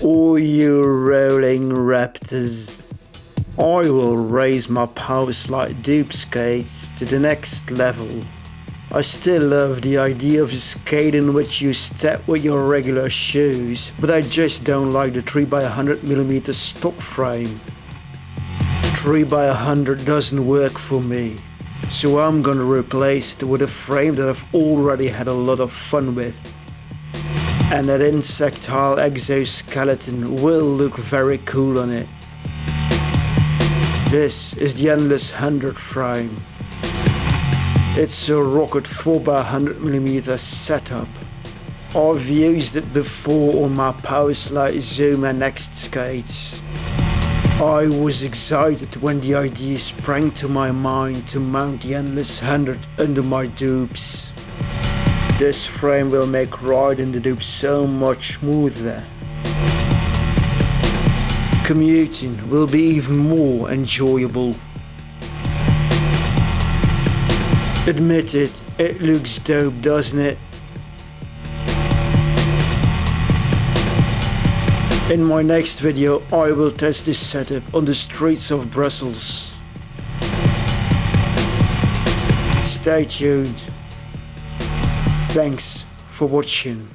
Oh, you rolling raptors. I will raise my Powerslide Doop skates to the next level. I still love the idea of a skate in which you step with your regular shoes, but I just don't like the 3x100mm stock frame. 3x100 doesn't work for me, so I'm gonna replace it with a frame that I've already had a lot of fun with. And that insectile exoskeleton will look very cool on it. This is the Endless 100 frame. It's a Rocket 4x100mm setup. I've used it before on my Powerslide Zuma Next skates. I was excited when the idea sprang to my mind to mount the Endless 100 under my Doops. This frame will make riding the Doop so much smoother. Commuting will be even more enjoyable. Admit it, it looks dope doesn't it? In my next video I will test this setup on the streets of Brussels. Stay tuned. Thanks for watching.